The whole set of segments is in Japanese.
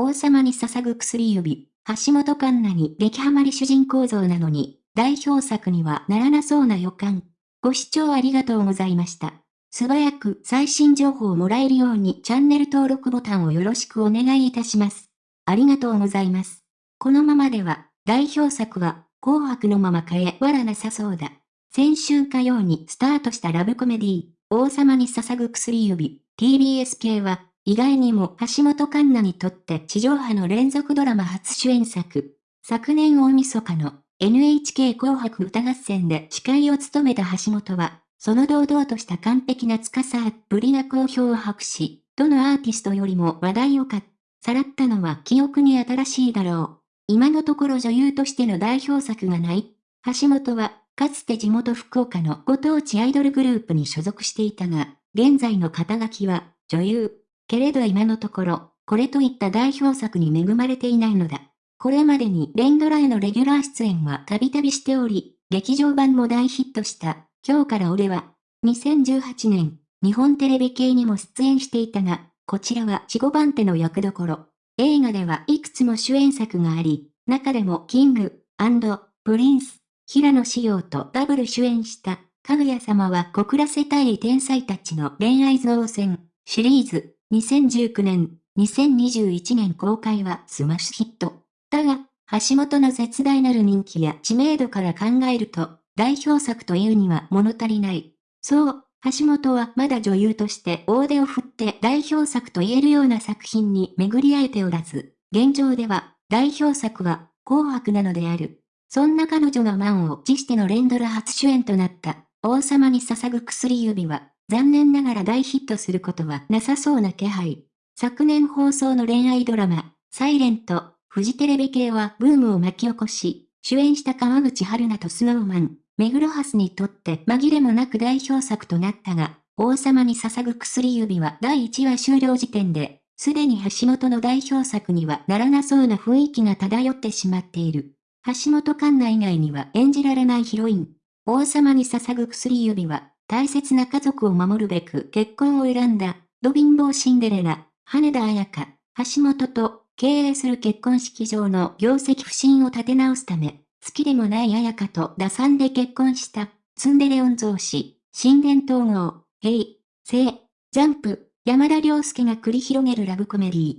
王様に捧ぐ薬指、橋本環奈に激ハマり主人公像なのに、代表作にはならなそうな予感。ご視聴ありがとうございました。素早く最新情報をもらえるようにチャンネル登録ボタンをよろしくお願いいたします。ありがとうございます。このままでは、代表作は、紅白のまま変えわらなさそうだ。先週火曜にスタートしたラブコメディー王様に捧ぐ薬指、TBS 系は、意外にも橋本環奈にとって地上波の連続ドラマ初主演作。昨年大晦日の NHK 紅白歌合戦で司会を務めた橋本は、その堂々とした完璧な司っぷりな好評を博し、どのアーティストよりも話題をかっさらったのは記憶に新しいだろう。今のところ女優としての代表作がない。橋本は、かつて地元福岡のご当地アイドルグループに所属していたが、現在の肩書きは女優。けれど今のところ、これといった代表作に恵まれていないのだ。これまでに連ドラへのレギュラー出演はたびたびしており、劇場版も大ヒットした、今日から俺は、2018年、日本テレビ系にも出演していたが、こちらは4、5番手の役どころ。映画ではいくつも主演作があり、中でもキング、プリンス、平野紫耀とダブル主演した、かぐや様は小倉世帯天才たちの恋愛造船シリーズ2019年、2021年公開はスマッシュヒット。だが、橋本の絶大なる人気や知名度から考えると、代表作というには物足りない。そう、橋本はまだ女優として大手を振って代表作と言えるような作品に巡り合えておらず、現状では代表作は紅白なのである。そんな彼女の満を持しての連ドラ初主演となった王様に捧ぐ薬指は残念ながら大ヒットすることはなさそうな気配。昨年放送の恋愛ドラマ、サイレントフジテレビ系はブームを巻き起こし、主演した川口春奈とスノーマン、目黒ハスにとって紛れもなく代表作となったが、王様に捧ぐ薬指は第1話終了時点で、すでに橋本の代表作にはならなそうな雰囲気が漂ってしまっている。橋本環奈以外には演じられないヒロイン。王様に捧ぐ薬指は、大切な家族を守るべく結婚を選んだ、ド貧乏シンデレラ、羽田彩香、橋本と経営する結婚式場の業績不振を立て直すため、好きでもない彩香と打算で結婚した、ツンデレ御曹司、神殿統合、ヘイ、聖、ジャンプ、山田涼介が繰り広げるラブコメディー。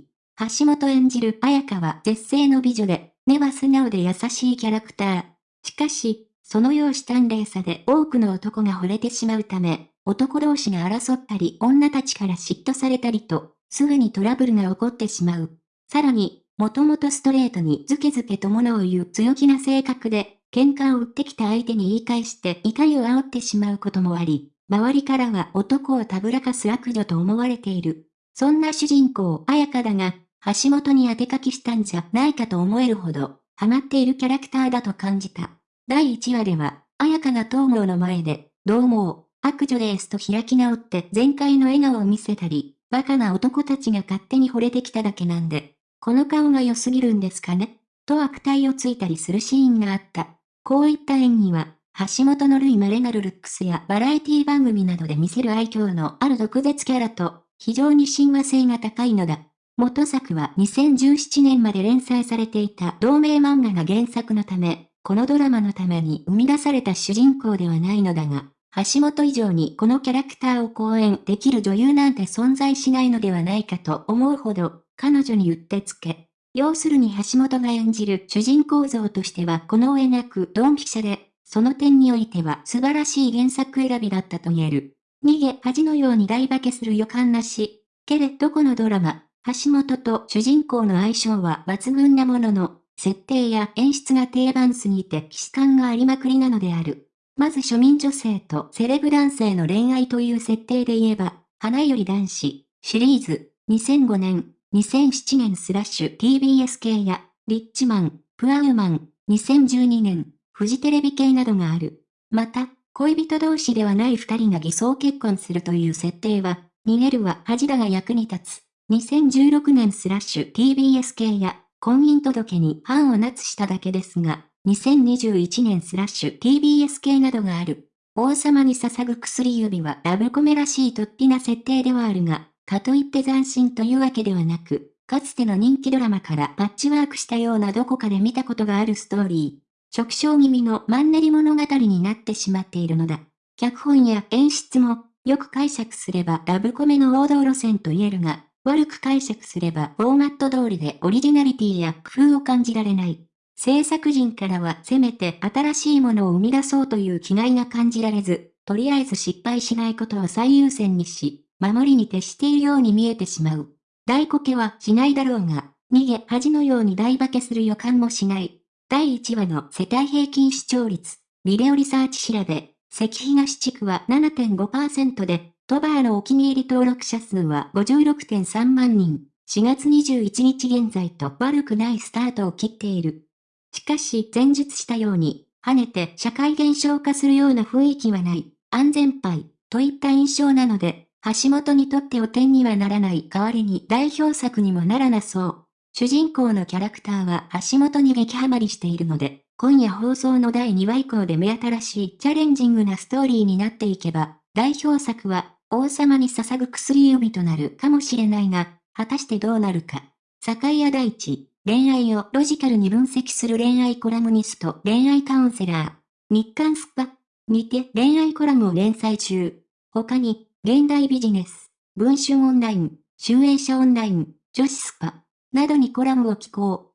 橋本演じる彩香は絶世の美女で、根は素直で優しいキャラクター。しかし、その容姿端麗さで多くの男が惚れてしまうため、男同士が争ったり女たちから嫉妬されたりと、すぐにトラブルが起こってしまう。さらに、もともとストレートにズケズケと物を言う強気な性格で、喧嘩を売ってきた相手に言い返して怒りを煽ってしまうこともあり、周りからは男をたぶらかす悪女と思われている。そんな主人公、綾香だが、橋本に当て書きしたんじゃないかと思えるほど、ハマっているキャラクターだと感じた。第1話では、綾香が東郷の前で、どうも、悪女ですと開き直って全開の笑顔を見せたり、バカな男たちが勝手に惚れてきただけなんで、この顔が良すぎるんですかねと悪態をついたりするシーンがあった。こういった演技は、橋本の類稀なるルックスやバラエティ番組などで見せる愛嬌のある毒舌キャラと、非常に親和性が高いのだ。元作は2017年まで連載されていた同名漫画が原作のため、このドラマのために生み出された主人公ではないのだが、橋本以上にこのキャラクターを講演できる女優なんて存在しないのではないかと思うほど、彼女にうってつけ。要するに橋本が演じる主人公像としてはこのを描くドンピシャで、その点においては素晴らしい原作選びだったと言える。逃げ恥のように大化けする予感なし。けれどこのドラマ、橋本と主人公の相性は抜群なものの、設定や演出が定番すぎて既視感がありまくりなのである。まず庶民女性とセレブ男性の恋愛という設定で言えば、花より男子、シリーズ、2005年、2007年スラッシュ TBS 系や、リッチマン、プアウマン、2012年、フジテレビ系などがある。また、恋人同士ではない二人が偽装結婚するという設定は、逃げるは恥だが役に立つ。2016年スラッシュ TBS 系や、婚姻届に判を捺しただけですが、2021年スラッシュ TBS 系などがある。王様に捧ぐ薬指はラブコメらしい突飛な設定ではあるが、かといって斬新というわけではなく、かつての人気ドラマからパッチワークしたようなどこかで見たことがあるストーリー。直唱気味のマンネリ物語になってしまっているのだ。脚本や演出も、よく解釈すればラブコメの王道路線と言えるが、悪く解釈すればフォーマット通りでオリジナリティや工夫を感じられない。制作陣からはせめて新しいものを生み出そうという気概が感じられず、とりあえず失敗しないことを最優先にし、守りに徹しているように見えてしまう。大コケはしないだろうが、逃げ恥のように大化けする予感もしない。第1話の世帯平均視聴率、ビデオリサーチ調べ、関東地区は7.5%で、トバーのお気に入り登録者数は56.3万人。4月21日現在と悪くないスタートを切っている。しかし前述したように、跳ねて社会現象化するような雰囲気はない、安全牌、といった印象なので、橋本にとって汚点にはならない代わりに代表作にもならなそう。主人公のキャラクターは橋本に激ハマりしているので、今夜放送の第2話以降で目新しいチャレンジングなストーリーになっていけば、代表作は王様に捧ぐ薬指となるかもしれないが、果たしてどうなるか。坂谷大地、恋愛をロジカルに分析する恋愛コラムニスト、恋愛カウンセラー。日刊スパにて恋愛コラムを連載中。他に、現代ビジネス、文春オンライン、集英社オンライン、女子スパ、などにコラムを寄稿。